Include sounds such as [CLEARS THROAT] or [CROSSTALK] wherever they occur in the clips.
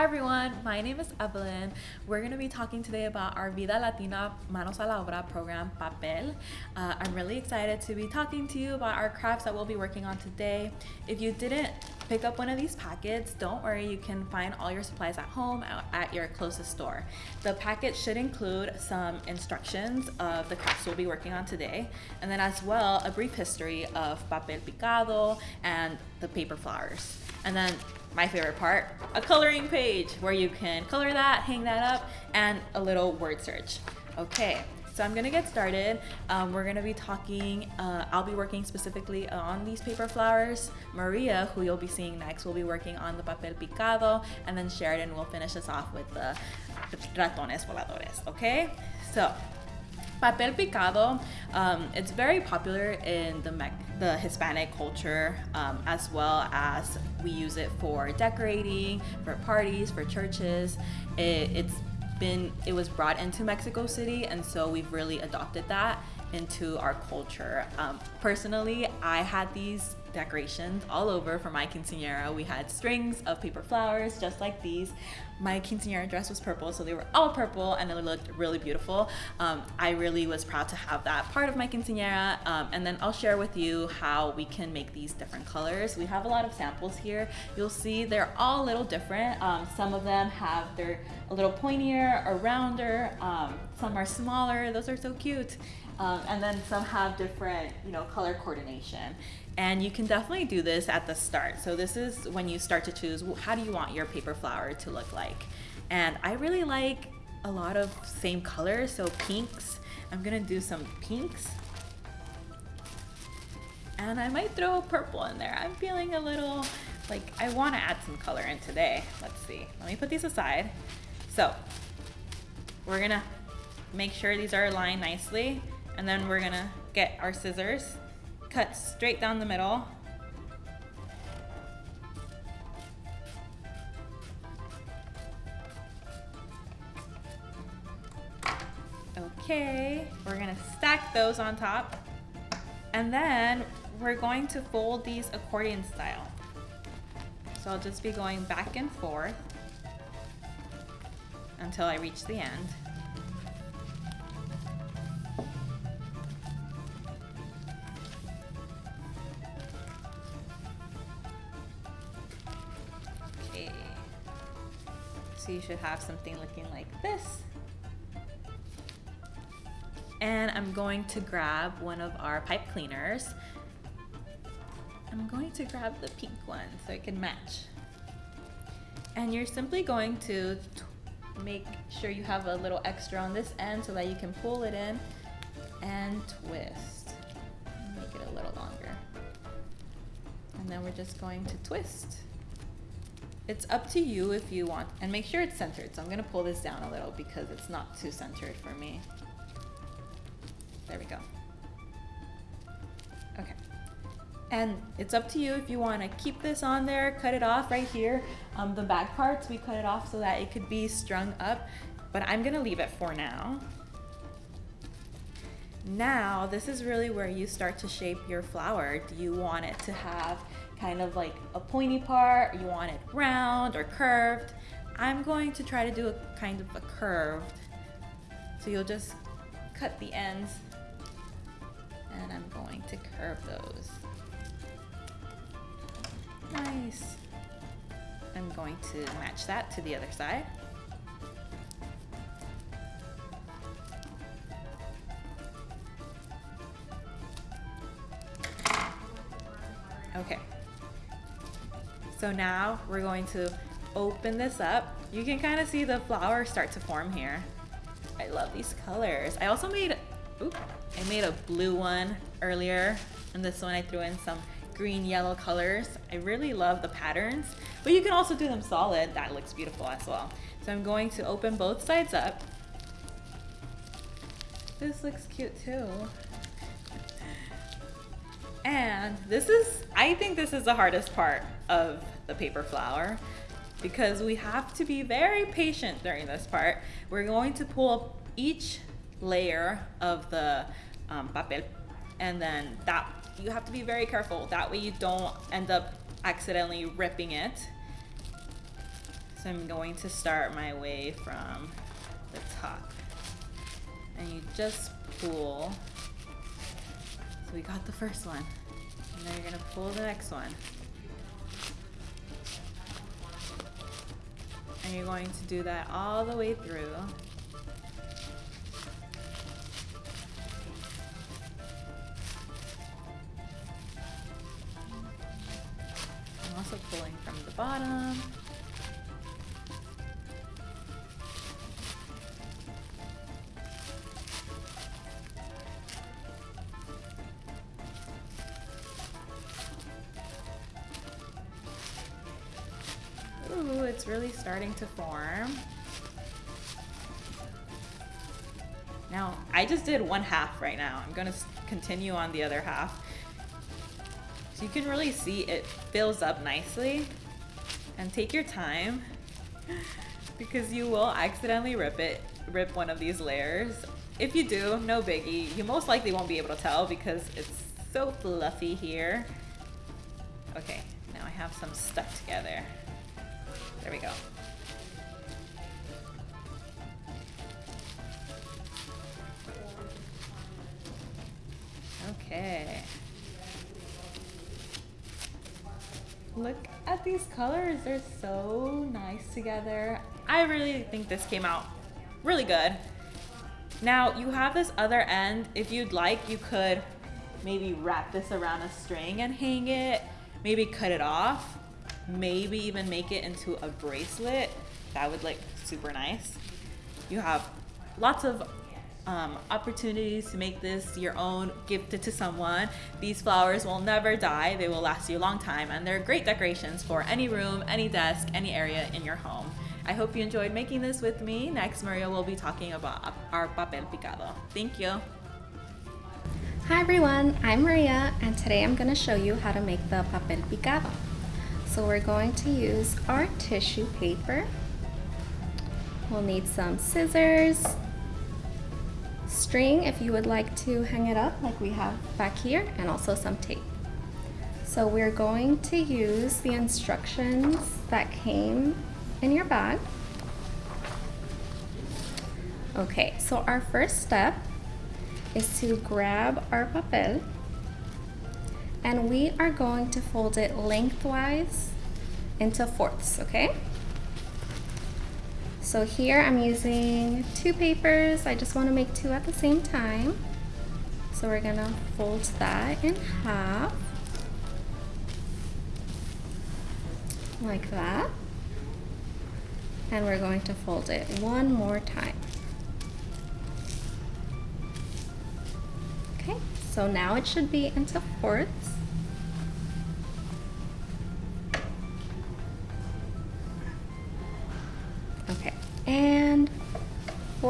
Hi everyone, my name is Evelyn. We're going to be talking today about our Vida Latina Manos a la Obra program, Papel. Uh, I'm really excited to be talking to you about our crafts that we'll be working on today. If you didn't pick up one of these packets, don't worry, you can find all your supplies at home uh, at your closest store. The packet should include some instructions of the crafts we'll be working on today, and then as well, a brief history of papel picado and the paper flowers. And then my favorite part, a coloring page where you can color that, hang that up, and a little word search. Okay, so I'm gonna get started. Um, we're gonna be talking, uh, I'll be working specifically on these paper flowers. Maria, who you'll be seeing next, will be working on the papel picado, and then Sheridan will finish us off with the ratones voladores, okay? So, Papel picado, um, it's very popular in the, the Hispanic culture um, as well as we use it for decorating, for parties, for churches. It, it's been, it was brought into Mexico City and so we've really adopted that into our culture. Um, personally, I had these decorations all over for my quinceanera. We had strings of paper flowers just like these. My quinceanera dress was purple, so they were all purple and it looked really beautiful. Um, I really was proud to have that part of my quinceanera. Um, and then I'll share with you how we can make these different colors. We have a lot of samples here. You'll see they're all a little different. Um, some of them have, they're a little pointier or rounder. Um, some are smaller. Those are so cute. Um, and then some have different, you know, color coordination. And you can definitely do this at the start. So this is when you start to choose, how do you want your paper flower to look like? And I really like a lot of same colors, so pinks. I'm gonna do some pinks. And I might throw a purple in there. I'm feeling a little, like I wanna add some color in today. Let's see, let me put these aside. So, we're gonna make sure these are aligned nicely. And then we're gonna get our scissors, cut straight down the middle. Okay, we're gonna stack those on top. And then we're going to fold these accordion style. So I'll just be going back and forth until I reach the end. Okay. So you should have something looking like this. And I'm going to grab one of our pipe cleaners. I'm going to grab the pink one so it can match. And you're simply going to make sure you have a little extra on this end so that you can pull it in and twist. Make it a little longer. And then we're just going to twist. It's up to you if you want, and make sure it's centered. So I'm gonna pull this down a little because it's not too centered for me. There we go. Okay. And it's up to you if you wanna keep this on there, cut it off right here. Um, the back parts, we cut it off so that it could be strung up, but I'm gonna leave it for now. Now, this is really where you start to shape your flower. Do you want it to have kind of like a pointy part, you want it round or curved. I'm going to try to do a kind of a curved. So you'll just cut the ends and I'm going to curve those. Nice. I'm going to match that to the other side. Okay. So now we're going to open this up. You can kind of see the flowers start to form here. I love these colors. I also made, oop, I made a blue one earlier. And this one I threw in some green, yellow colors. I really love the patterns, but you can also do them solid. That looks beautiful as well. So I'm going to open both sides up. This looks cute too. And this is, I think this is the hardest part of the paper flower because we have to be very patient during this part. We're going to pull each layer of the um, papel and then that you have to be very careful. That way you don't end up accidentally ripping it. So I'm going to start my way from the top. And you just pull. So we got the first one. And then you're gonna pull the next one. And you're going to do that all the way through. Bottom. Ooh, it's really starting to form. Now, I just did one half right now. I'm gonna continue on the other half. So you can really see it fills up nicely. And take your time because you will accidentally rip it, rip one of these layers. If you do, no biggie. You most likely won't be able to tell because it's so fluffy here. Okay, now I have some stuck together. There we go. Okay. Look at these colors. They're so nice together. I really think this came out really good. Now you have this other end. If you'd like, you could maybe wrap this around a string and hang it. Maybe cut it off maybe even make it into a bracelet. That would look super nice. You have lots of um, opportunities to make this your own, gift it to someone. These flowers will never die. They will last you a long time and they're great decorations for any room, any desk, any area in your home. I hope you enjoyed making this with me. Next, Maria will be talking about our papel picado. Thank you. Hi everyone, I'm Maria and today I'm going to show you how to make the papel picado. So we're going to use our tissue paper. We'll need some scissors, string if you would like to hang it up like we have back here, and also some tape. So we're going to use the instructions that came in your bag. Okay, so our first step is to grab our papel and we are going to fold it lengthwise into fourths, okay? So here I'm using two papers. I just want to make two at the same time. So we're gonna fold that in half. Like that. And we're going to fold it one more time. Okay, so now it should be into fourths.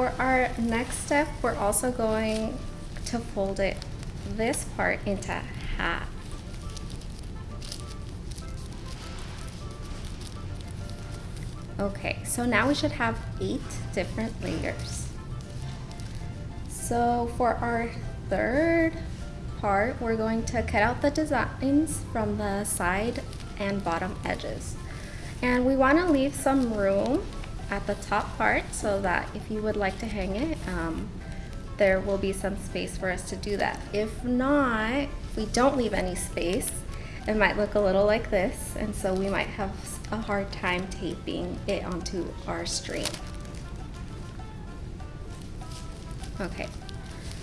For our next step, we're also going to fold it, this part into half. Okay, so now we should have eight different layers. So for our third part, we're going to cut out the designs from the side and bottom edges. And we want to leave some room at the top part so that if you would like to hang it, um, there will be some space for us to do that. If not, if we don't leave any space, it might look a little like this, and so we might have a hard time taping it onto our string. Okay,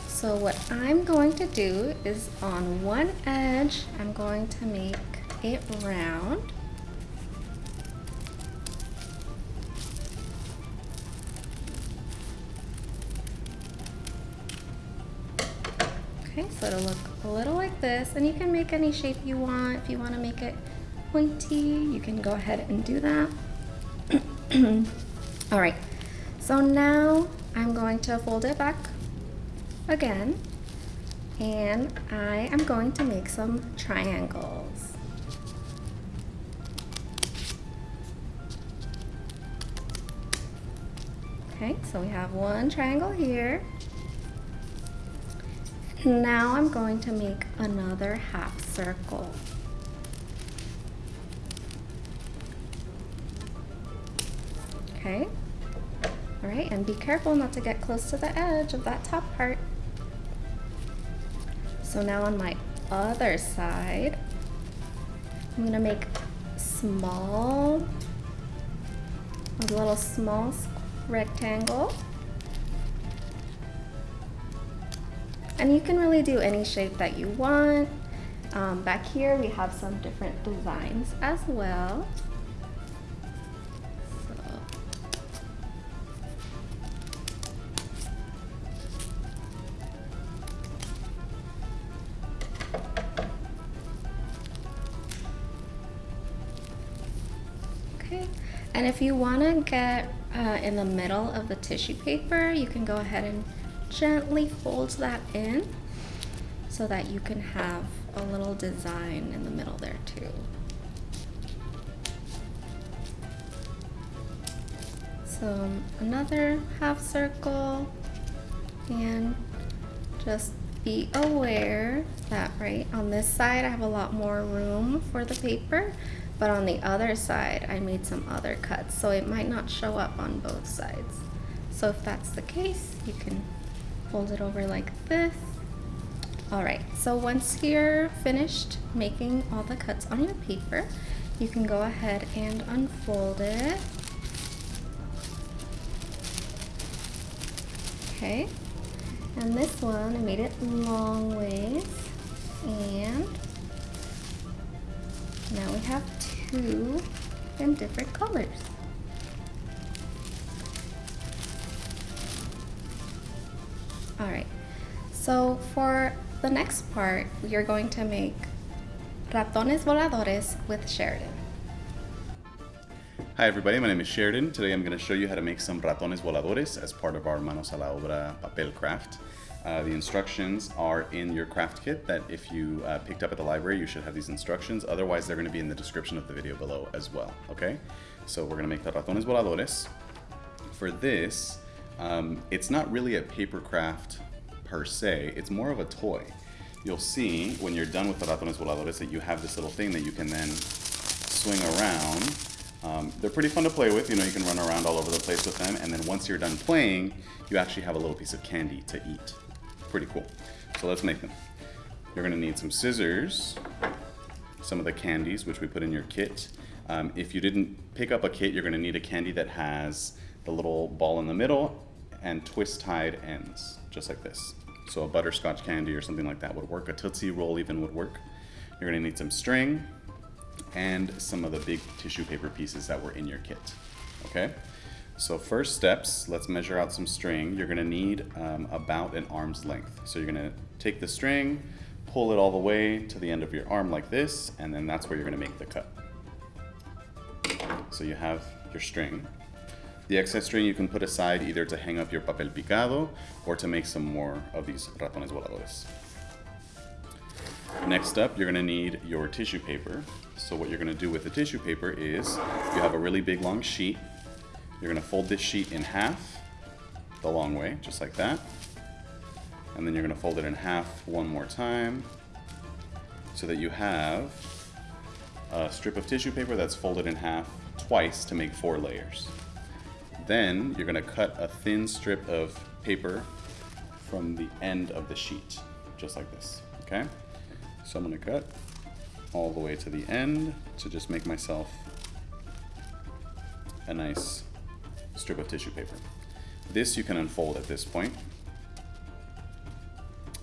so what I'm going to do is on one edge, I'm going to make it round. Okay, so it'll look a little like this, and you can make any shape you want. If you want to make it pointy, you can go ahead and do that. [CLEARS THROAT] All right, so now I'm going to fold it back again, and I am going to make some triangles. Okay, so we have one triangle here. Now I'm going to make another half circle. Okay. All right, and be careful not to get close to the edge of that top part. So now on my other side, I'm gonna make small, a little small rectangle. And you can really do any shape that you want. Um, back here we have some different designs as well. Okay, and if you want to get uh, in the middle of the tissue paper, you can go ahead and gently fold that in so that you can have a little design in the middle there too. So another half circle and just be aware that right on this side I have a lot more room for the paper but on the other side I made some other cuts so it might not show up on both sides so if that's the case you can fold it over like this all right so once you're finished making all the cuts on your paper you can go ahead and unfold it okay and this one I made it long ways and now we have two in different colors. Alright, so for the next part, we are going to make ratones voladores with Sheridan. Hi everybody, my name is Sheridan. Today I'm going to show you how to make some ratones voladores as part of our Manos a la Obra papel craft. Uh, the instructions are in your craft kit that if you uh, picked up at the library, you should have these instructions. Otherwise, they're going to be in the description of the video below as well, okay? So we're going to make the ratones voladores. For this, um, it's not really a paper craft per se, it's more of a toy. You'll see when you're done with the ratones voladores that you have this little thing that you can then swing around um, they're pretty fun to play with, you know, you can run around all over the place with them, and then once you're done playing, you actually have a little piece of candy to eat. Pretty cool. So let's make them. You're gonna need some scissors, some of the candies, which we put in your kit. Um, if you didn't pick up a kit, you're gonna need a candy that has the little ball in the middle and twist tied ends, just like this. So a butterscotch candy or something like that would work. A Tootsie Roll even would work. You're gonna need some string and some of the big tissue paper pieces that were in your kit, okay? So first steps, let's measure out some string. You're gonna need um, about an arm's length. So you're gonna take the string, pull it all the way to the end of your arm like this, and then that's where you're gonna make the cut. So you have your string. The excess string you can put aside either to hang up your papel picado or to make some more of these ratones voladores. Next up, you're gonna need your tissue paper. So what you're gonna do with the tissue paper is, you have a really big long sheet, you're gonna fold this sheet in half, the long way, just like that. And then you're gonna fold it in half one more time, so that you have a strip of tissue paper that's folded in half twice to make four layers. Then you're gonna cut a thin strip of paper from the end of the sheet, just like this, okay? So I'm gonna cut all the way to the end to just make myself a nice strip of tissue paper. This you can unfold at this point.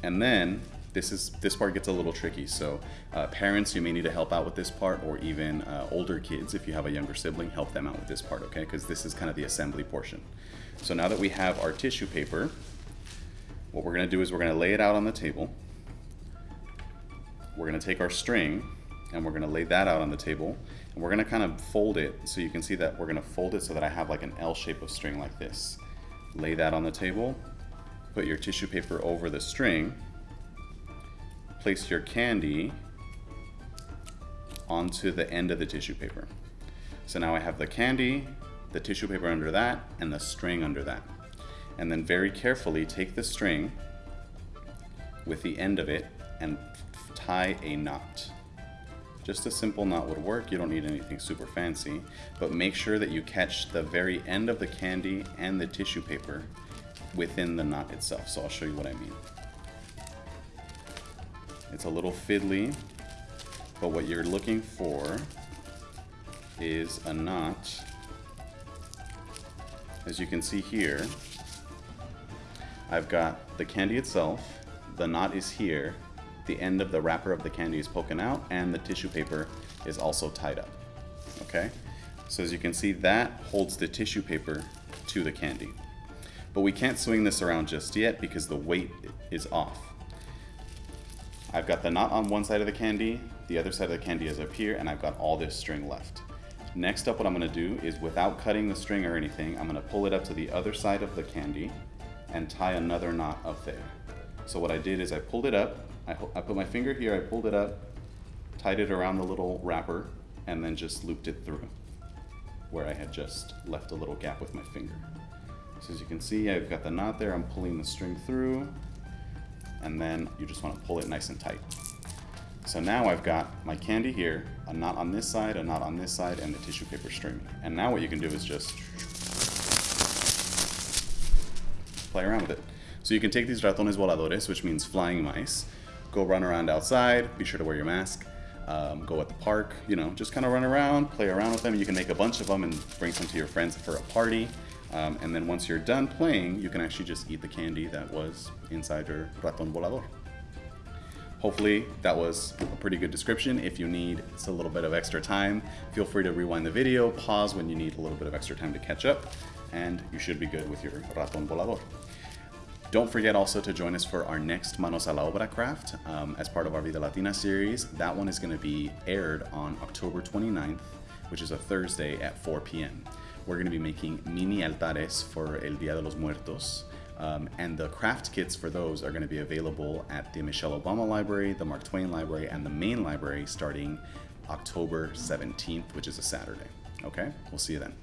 And then this is this part gets a little tricky. So uh, parents, you may need to help out with this part, or even uh, older kids, if you have a younger sibling, help them out with this part, okay? Because this is kind of the assembly portion. So now that we have our tissue paper, what we're gonna do is we're gonna lay it out on the table. We're gonna take our string and we're gonna lay that out on the table and we're gonna kind of fold it so you can see that we're gonna fold it so that I have like an L shape of string like this. Lay that on the table, put your tissue paper over the string, place your candy onto the end of the tissue paper. So now I have the candy, the tissue paper under that, and the string under that. And then very carefully take the string with the end of it and tie a knot Just a simple knot would work. You don't need anything super fancy, but make sure that you catch the very end of the candy and the tissue paper within the knot itself. So I'll show you what I mean. It's a little fiddly, but what you're looking for is a knot. As you can see here, I've got the candy itself, the knot is here, the end of the wrapper of the candy is poking out, and the tissue paper is also tied up. Okay? So as you can see, that holds the tissue paper to the candy. But we can't swing this around just yet because the weight is off. I've got the knot on one side of the candy, the other side of the candy is up here, and I've got all this string left. Next up, what I'm gonna do is without cutting the string or anything, I'm gonna pull it up to the other side of the candy and tie another knot up there. So what I did is I pulled it up, I, I put my finger here, I pulled it up, tied it around the little wrapper, and then just looped it through where I had just left a little gap with my finger. So as you can see, I've got the knot there, I'm pulling the string through, and then you just wanna pull it nice and tight. So now I've got my candy here, a knot on this side, a knot on this side, and the tissue paper string. And now what you can do is just play around with it. So you can take these ratones voladores, which means flying mice, go run around outside, be sure to wear your mask, um, go at the park, you know, just kind of run around, play around with them. You can make a bunch of them and bring some to your friends for a party. Um, and then once you're done playing, you can actually just eat the candy that was inside your raton volador. Hopefully that was a pretty good description. If you need a little bit of extra time, feel free to rewind the video, pause when you need a little bit of extra time to catch up, and you should be good with your raton volador. Don't forget also to join us for our next Manos a la Obra craft um, as part of our Vida Latina series. That one is going to be aired on October 29th, which is a Thursday at 4 p.m. We're going to be making mini altares for El Dia de los Muertos. Um, and the craft kits for those are going to be available at the Michelle Obama Library, the Mark Twain Library, and the main library starting October 17th, which is a Saturday. Okay? We'll see you then.